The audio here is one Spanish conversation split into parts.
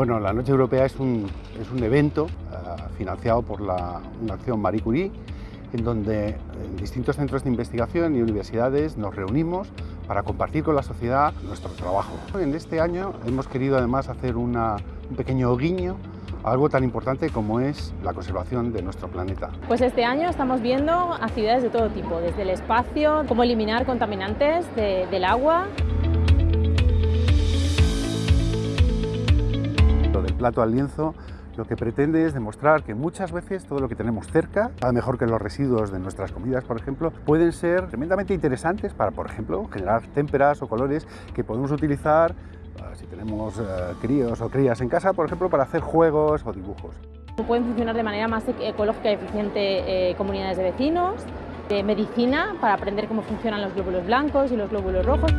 Bueno, la Noche Europea es un, es un evento uh, financiado por la, una acción Marie Curie, en donde en distintos centros de investigación y universidades nos reunimos para compartir con la sociedad nuestro trabajo. En este año hemos querido además hacer una, un pequeño guiño algo tan importante como es la conservación de nuestro planeta. Pues este año estamos viendo actividades de todo tipo, desde el espacio, cómo eliminar contaminantes de, del agua. Plato al lienzo lo que pretende es demostrar que muchas veces todo lo que tenemos cerca, a mejor que los residuos de nuestras comidas, por ejemplo, pueden ser tremendamente interesantes para, por ejemplo, generar témperas o colores que podemos utilizar si tenemos eh, críos o crías en casa, por ejemplo, para hacer juegos o dibujos. Pueden funcionar de manera más ecológica y eficiente eh, comunidades de vecinos, de medicina, para aprender cómo funcionan los glóbulos blancos y los glóbulos rojos.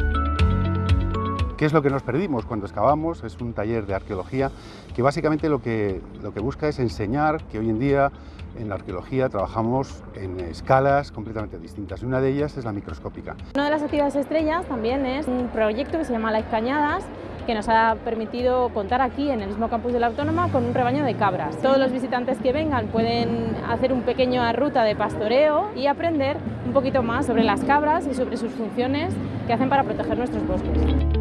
¿Qué es lo que nos perdimos cuando excavamos? Es un taller de arqueología que básicamente lo que, lo que busca es enseñar que hoy en día en la arqueología trabajamos en escalas completamente distintas y una de ellas es la microscópica. Una de las actividades estrellas también es un proyecto que se llama Las Cañadas que nos ha permitido contar aquí en el mismo campus de la Autónoma con un rebaño de cabras. Todos los visitantes que vengan pueden hacer un pequeño ruta de pastoreo y aprender un poquito más sobre las cabras y sobre sus funciones que hacen para proteger nuestros bosques.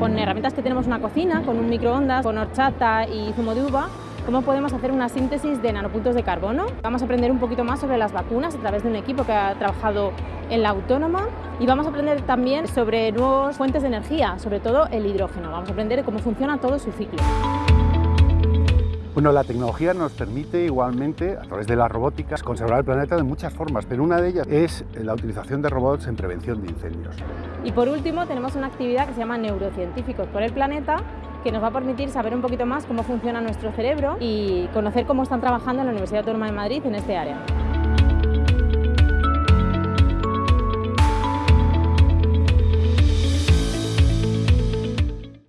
Con herramientas que tenemos una cocina, con un microondas, con horchata y zumo de uva, cómo podemos hacer una síntesis de nanopuntos de carbono. Vamos a aprender un poquito más sobre las vacunas a través de un equipo que ha trabajado en la autónoma y vamos a aprender también sobre nuevas fuentes de energía, sobre todo el hidrógeno. Vamos a aprender cómo funciona todo su ciclo. Bueno, la tecnología nos permite igualmente, a través de la robótica, conservar el planeta de muchas formas, pero una de ellas es la utilización de robots en prevención de incendios. Y por último, tenemos una actividad que se llama Neurocientíficos por el Planeta, que nos va a permitir saber un poquito más cómo funciona nuestro cerebro y conocer cómo están trabajando en la Universidad Autónoma de Madrid en este área.